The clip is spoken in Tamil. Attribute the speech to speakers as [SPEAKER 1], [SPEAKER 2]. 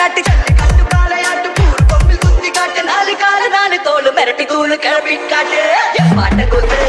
[SPEAKER 1] காட்டு வெட்டி கட்டு சல்லி காலையாட்டு பூர் கொம்பில் குத்தி காட்டு நாலு கால நாலு தோல் மிரட்டி தூள் கிளப்பி காட்டு. என் பாட்ட கொத்து